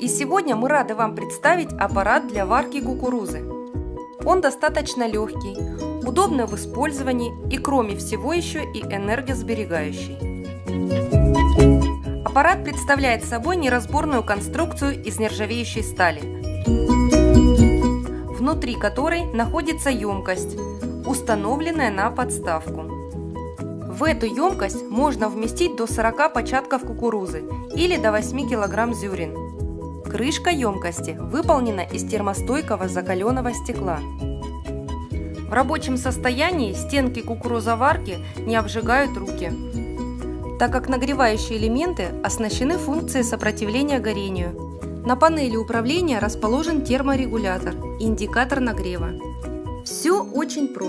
И сегодня мы рады вам представить аппарат для варки кукурузы. Он достаточно легкий, удобный в использовании и кроме всего еще и энергосберегающий. Аппарат представляет собой неразборную конструкцию из нержавеющей стали, внутри которой находится емкость, установленная на подставку. В эту емкость можно вместить до 40 початков кукурузы или до 8 кг зерен. Крышка емкости выполнена из термостойкого закаленного стекла. В рабочем состоянии стенки кукурузоварки не обжигают руки, так как нагревающие элементы оснащены функцией сопротивления горению. На панели управления расположен терморегулятор и индикатор нагрева. Все очень просто.